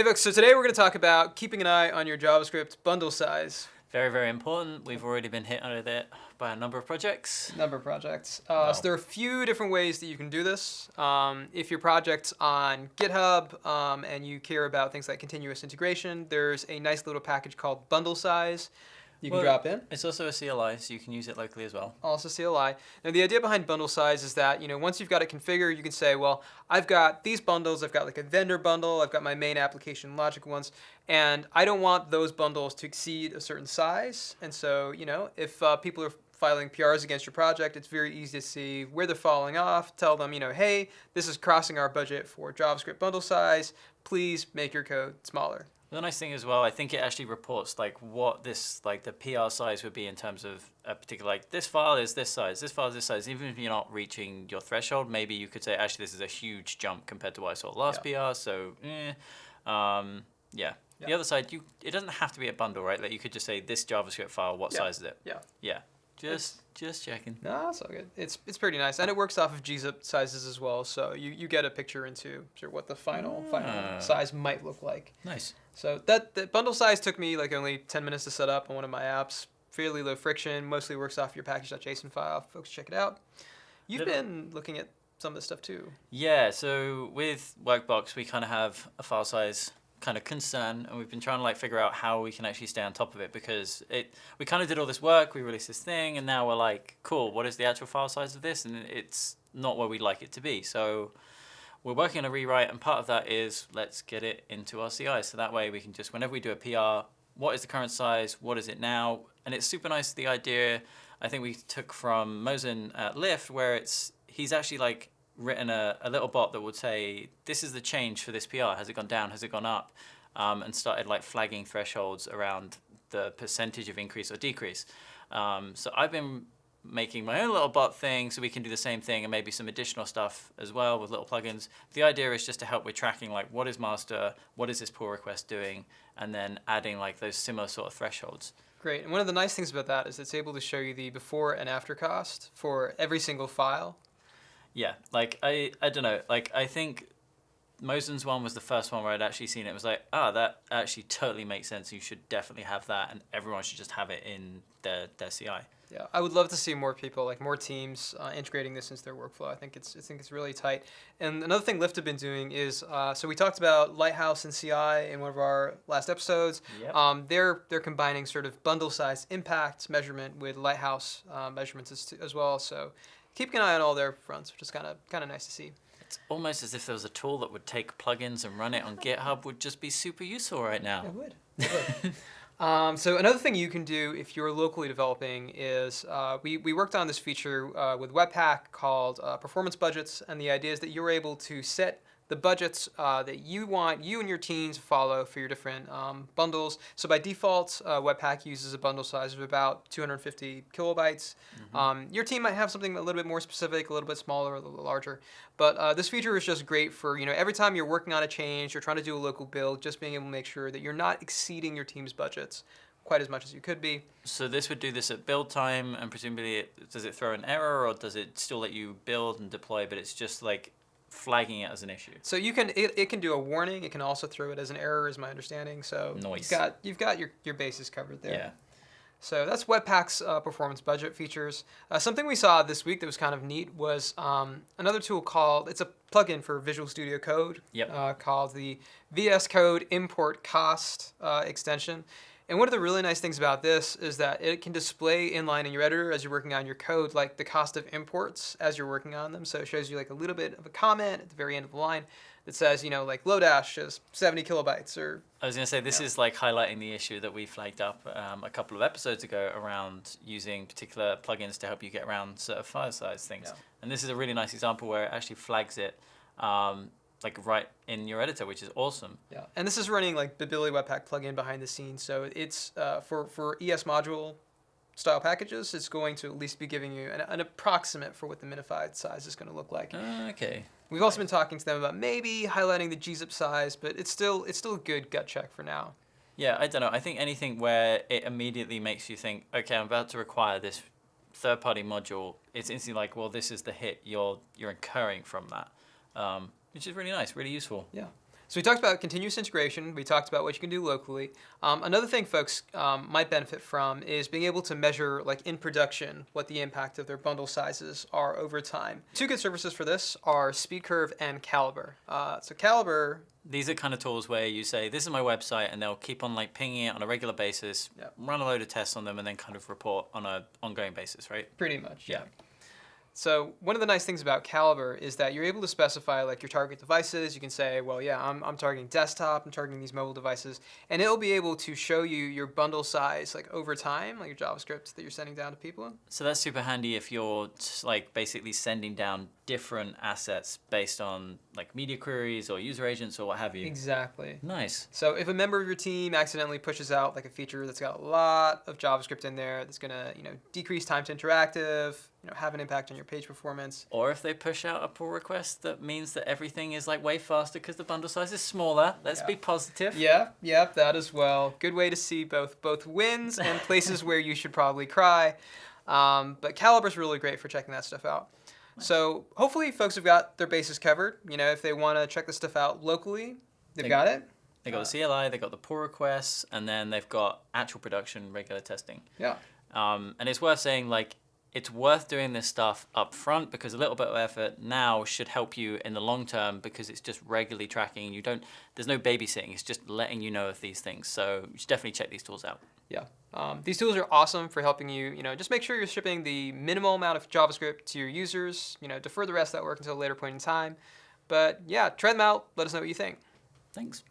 Hey folks, so today we're going to talk about keeping an eye on your JavaScript bundle size. Very, very important. We've already been hit under it by a number of projects. Number of projects. Uh, wow. So there are a few different ways that you can do this. Um, if your project's on GitHub um, and you care about things like continuous integration, there's a nice little package called bundle size you well, can drop in. It's also a CLI, so you can use it locally as well. Also CLI. Now the idea behind bundle size is that, you know, once you've got it configured, you can say, well, I've got these bundles, I've got like a vendor bundle, I've got my main application logic ones, and I don't want those bundles to exceed a certain size. And so, you know, if uh, people are filing PRs against your project, it's very easy to see where they're falling off. Tell them, you know, hey, this is crossing our budget for JavaScript bundle size. Please make your code smaller. The nice thing as well, I think it actually reports like what this like the PR size would be in terms of a particular like this file is this size, this file is this size. Even if you're not reaching your threshold, maybe you could say actually this is a huge jump compared to what I saw last yeah. PR. So, eh. um, yeah. yeah. The other side, you it doesn't have to be a bundle, right? Like you could just say this JavaScript file, what yeah. size is it? Yeah. Yeah. Just just checking. No, it's all good. It's it's pretty nice, and it works off of gzip sizes as well. So you, you get a picture into sort of what the final final ah. size might look like. Nice. So that that bundle size took me like only ten minutes to set up on one of my apps. Fairly low friction. Mostly works off your package.json file. Folks, check it out. You've been looking at some of this stuff too. Yeah. So with Workbox, we kind of have a file size kind of concern and we've been trying to like figure out how we can actually stay on top of it because it we kind of did all this work we released this thing and now we're like cool what is the actual file size of this? And it's not where we'd like it to be. So we're working on a rewrite and part of that is let's get it into our CI so that way we can just whenever we do a PR what is the current size? What is it now? And it's super nice the idea I think we took from Mohsen at Lyft where it's he's actually like written a, a little bot that would say, this is the change for this PR. Has it gone down? Has it gone up? Um, and started like flagging thresholds around the percentage of increase or decrease. Um, so I've been making my own little bot thing so we can do the same thing and maybe some additional stuff as well with little plugins. The idea is just to help with tracking like what is master, what is this pull request doing, and then adding like those similar sort of thresholds. Great, and one of the nice things about that is it's able to show you the before and after cost for every single file yeah, like I, I don't know, like I think Mohsen's one was the first one where I'd actually seen it. it was like, ah, oh, that actually totally makes sense. You should definitely have that, and everyone should just have it in their their CI. Yeah, I would love to see more people, like more teams, uh, integrating this into their workflow. I think it's I think it's really tight. And another thing Lyft have been doing is, uh, so we talked about Lighthouse and CI in one of our last episodes. Yep. Um, they're they're combining sort of bundle size impact measurement with Lighthouse uh, measurements as, as well. So keeping an eye on all their fronts, which is kind of kind of nice to see. It's almost as if there was a tool that would take plugins and run it on GitHub would just be super useful right now. It would. It would. um, so another thing you can do if you're locally developing is uh, we, we worked on this feature uh, with Webpack called uh, performance budgets, and the idea is that you're able to set the budgets uh, that you want you and your team to follow for your different um, bundles. So by default, uh, Webpack uses a bundle size of about 250 kilobytes. Mm -hmm. um, your team might have something a little bit more specific, a little bit smaller, a little larger. But uh, this feature is just great for you know every time you're working on a change, you're trying to do a local build, just being able to make sure that you're not exceeding your team's budgets quite as much as you could be. So this would do this at build time, and presumably, it, does it throw an error, or does it still let you build and deploy, but it's just like flagging it as an issue. So you can it, it can do a warning. It can also throw it as an error, is my understanding. So Noise. you've got you've got your your bases covered there. Yeah. So that's Webpack's uh, performance budget features. Uh, something we saw this week that was kind of neat was um, another tool called, it's a plugin for Visual Studio Code yep. uh, called the VS Code Import Cost uh, extension. And one of the really nice things about this is that it can display inline in your editor as you're working on your code, like the cost of imports as you're working on them. So it shows you like a little bit of a comment at the very end of the line that says, you know, like Lodash is 70 kilobytes or. I was going to say, this is like highlighting the issue that we flagged up um, a couple of episodes ago around using particular plugins to help you get around sort of file size things. Yeah. And this is a really nice example where it actually flags it um, like right in your editor, which is awesome. Yeah, and this is running like the Babili Webpack plugin behind the scenes, so it's uh, for for ES module style packages, it's going to at least be giving you an, an approximate for what the minified size is going to look like. Uh, okay. We've also been talking to them about maybe highlighting the gzip size, but it's still it's still a good gut check for now. Yeah, I don't know. I think anything where it immediately makes you think, okay, I'm about to require this third-party module. It's instantly like, well, this is the hit you're you're incurring from that. Um, which is really nice, really useful. Yeah. So we talked about continuous integration. We talked about what you can do locally. Um, another thing folks um, might benefit from is being able to measure, like in production, what the impact of their bundle sizes are over time. Two good services for this are SpeedCurve and Calibre. Uh, so Calibre These are kind of tools where you say, "This is my website," and they'll keep on like pinging it on a regular basis, Yep. run a load of tests on them, and then kind of report on a ongoing basis, right? Pretty much, yeah. Yeah. So one of the nice things about Calibre is that you're able to specify like your target devices. You can say, well, yeah, I'm, I'm targeting desktop, I'm targeting these mobile devices, and it'll be able to show you your bundle size like over time, like your JavaScript that you're sending down to people. So that's super handy if you're like basically sending down different assets based on like media queries or user agents or what have you. Exactly. Nice. So if a member of your team accidentally pushes out like a feature that's got a lot of JavaScript in there, that's gonna you know decrease time to interactive, you know have an impact on your page performance. Or if they push out a pull request that means that everything is like way faster because the bundle size is smaller. Let's Yeah. be positive. Yeah, yeah, that as well. Good way to see both both wins and places where you should probably cry. Um, but Calibre's really great for checking that stuff out. So hopefully folks have got their bases covered. You know, if they want to check this stuff out locally, they've They- got it. They got the CLI, they got the pull requests, and then they've got actual production, regular testing. Yeah. Um, and it's worth saying like it's worth doing this stuff up front because a little bit of effort now should help you in the long term because it's just regularly tracking. You don't there's no babysitting. It's just letting you know of these things. So you should definitely check these tools out. Yeah. Um, these tools are awesome for helping you, you know, just make sure you're shipping the minimal amount of JavaScript to your users, you know, defer the rest of that work until a later point in time. But yeah, try them out. Let us know what you think. Thanks.